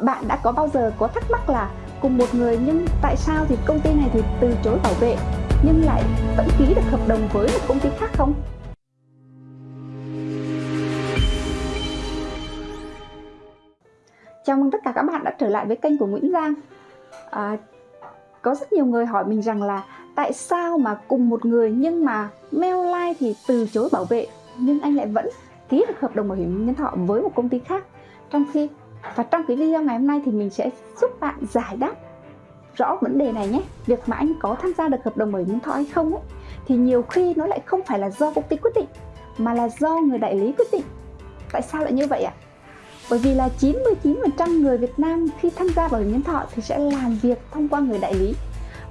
bạn đã có bao giờ có thắc mắc là cùng một người nhưng tại sao thì công ty này thì từ chối bảo vệ nhưng lại vẫn ký được hợp đồng với một công ty khác không? Chào mừng tất cả các bạn đã trở lại với kênh của Nguyễn Giang à, Có rất nhiều người hỏi mình rằng là Tại sao mà cùng một người nhưng mà Mailline thì từ chối bảo vệ Nhưng anh lại vẫn ký được hợp đồng bảo hiểm nhân thọ với một công ty khác Trong khi và trong cái video ngày hôm nay thì mình sẽ giúp bạn giải đáp rõ vấn đề này nhé Việc mà anh có tham gia được hợp đồng bảo hiểm nhân thọ hay không ấy, thì nhiều khi nó lại không phải là do công ty quyết định mà là do người đại lý quyết định Tại sao lại như vậy ạ? À? Bởi vì là 99% người Việt Nam khi tham gia bảo hiểm nhân thọ thì sẽ làm việc thông qua người đại lý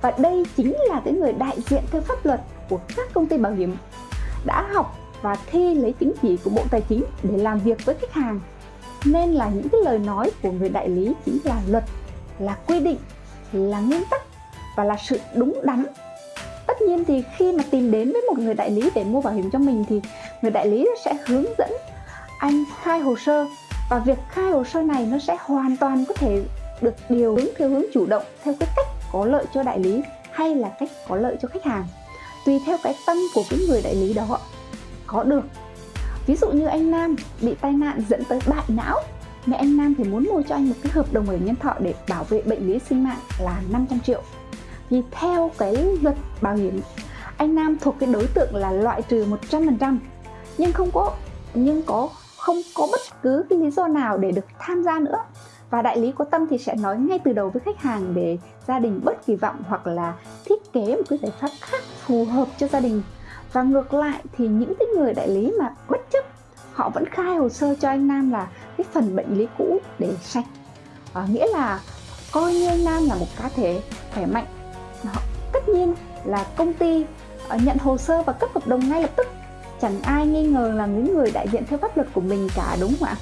Và đây chính là cái người đại diện theo pháp luật của các công ty bảo hiểm đã học và thi lấy chứng chỉ của Bộ Tài chính để làm việc với khách hàng nên là những cái lời nói của người đại lý chính là luật, là quy định, là nguyên tắc và là sự đúng đắn. Tất nhiên thì khi mà tìm đến với một người đại lý để mua bảo hiểm cho mình thì người đại lý sẽ hướng dẫn anh khai hồ sơ và việc khai hồ sơ này nó sẽ hoàn toàn có thể được điều hướng theo hướng chủ động, theo cái cách có lợi cho đại lý hay là cách có lợi cho khách hàng. Tùy theo cái tâm của cái người đại lý đó, có được Ví dụ như anh Nam bị tai nạn dẫn tới bại não, Mẹ anh Nam thì muốn mua cho anh một cái hợp đồng bảo hiểm nhân thọ để bảo vệ bệnh lý sinh mạng là 500 triệu. Vì theo cái luật bảo hiểm, Anh Nam thuộc cái đối tượng là loại trừ 100% Nhưng không có, nhưng có, không có bất cứ cái lý do nào để được tham gia nữa. Và đại lý có tâm thì sẽ nói ngay từ đầu với khách hàng để gia đình bớt kỳ vọng hoặc là thiết kế một cái giải pháp khác phù hợp cho gia đình và ngược lại thì những cái người đại lý mà bất chấp họ vẫn khai hồ sơ cho anh Nam là cái phần bệnh lý cũ để sạch. À, nghĩa là coi như anh Nam là một cá thể khỏe mạnh. Họ, tất nhiên là công ty uh, nhận hồ sơ và cấp hợp đồng ngay lập tức. Chẳng ai nghi ngờ là những người đại diện theo pháp luật của mình cả đúng không ạ?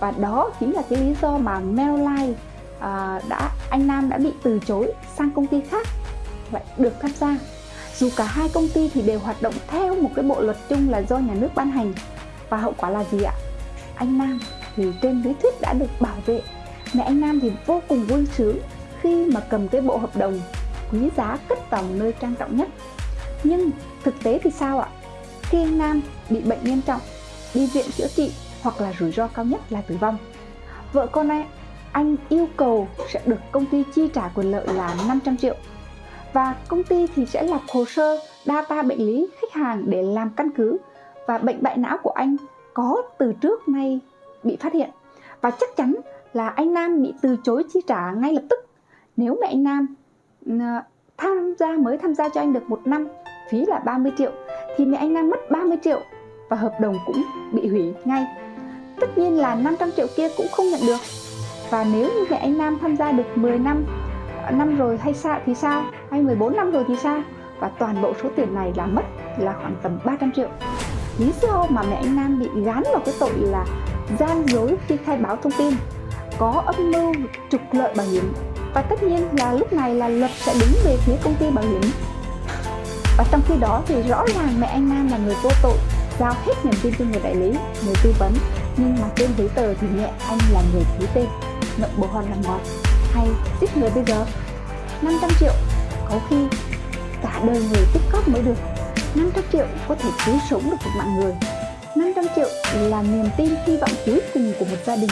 Và đó chính là cái lý do mà Mailline uh, đã anh Nam đã bị từ chối sang công ty khác lại được tham gia dù cả hai công ty thì đều hoạt động theo một cái bộ luật chung là do nhà nước ban hành. Và hậu quả là gì ạ? Anh Nam thì trên lý thuyết đã được bảo vệ. Mẹ anh Nam thì vô cùng vui sướng khi mà cầm cái bộ hợp đồng quý giá cất vào nơi trang trọng nhất. Nhưng thực tế thì sao ạ? Khi anh Nam bị bệnh nghiêm trọng, đi viện chữa trị hoặc là rủi ro cao nhất là tử vong. Vợ con anh, anh yêu cầu sẽ được công ty chi trả quyền lợi là 500 triệu và công ty thì sẽ lập hồ sơ data bệnh lý khách hàng để làm căn cứ. Và bệnh bại não của anh có từ trước nay bị phát hiện. Và chắc chắn là anh Nam bị từ chối chi trả ngay lập tức. Nếu mẹ anh Nam tham gia, mới tham gia cho anh được một năm phí là 30 triệu, thì mẹ anh Nam mất 30 triệu và hợp đồng cũng bị hủy ngay. Tất nhiên là 500 triệu kia cũng không nhận được. Và nếu như mẹ anh Nam tham gia được 10 năm năm rồi hay sao thì sao hay 14 năm rồi thì sao và toàn bộ số tiền này là mất là khoảng tầm 300 triệu. Lý do mà mẹ anh Nam bị gán vào cái tội là gian dối khi khai báo thông tin, có âm mưu trục lợi bảo hiểm. Và tất nhiên là lúc này là luật sẽ đứng về phía công ty bảo hiểm. Và trong khi đó thì rõ ràng mẹ anh Nam là người vô tội, giao hết niềm tin cho người đại lý, người tư vấn. Nhưng mà trên giấy tờ thì mẹ anh là người ký tên ngậm bồ hòn làm ngọt hay giết người bây giờ? 500 triệu có khi cả đời người tích cóp mới được. 500 triệu có thể cứu sống được một mạng người. 500 triệu là niềm tin hy vọng cuối cùng của một gia đình.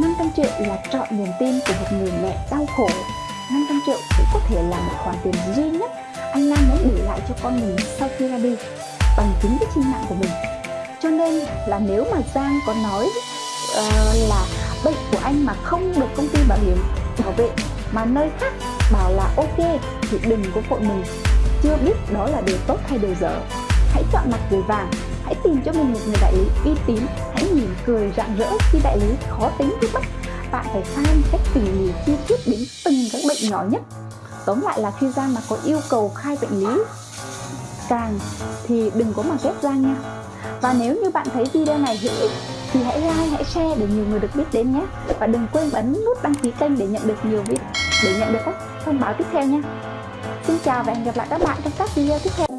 500 triệu là trọn niềm tin của một người mẹ đau khổ. 500 triệu cũng có thể là một khoản tiền duy nhất anh Nam muốn để lại cho con mình sau khi ra đi bằng chính cái sinh mạng của mình. Cho nên là nếu mà Giang có nói uh, là bệnh của anh mà không được công ty bảo hiểm bảo vệ. Mà nơi khác bảo là ok, thì đừng có vội mình. Chưa biết đó là điều tốt hay điều dở. Hãy chọn mặt người vàng, hãy tìm cho mình một người đại lý uy tín. Hãy mỉm cười rạng rỡ khi đại lý khó tính trước bắt bạn phải xem cách tỉ mỉ chi tiết đến từng các bệnh nhỏ nhất. Tóm lại là khi ra mà có yêu cầu khai bệnh lý càng thì đừng có mà ghép ra nha. Và nếu như bạn thấy video này hữu ích thì hãy like, hãy share để nhiều người được biết đến nhé. Và đừng quên bấm nút đăng ký kênh để nhận được nhiều video để nhận được các thông báo tiếp theo nha. Xin chào và hẹn gặp lại các bạn trong các video tiếp theo.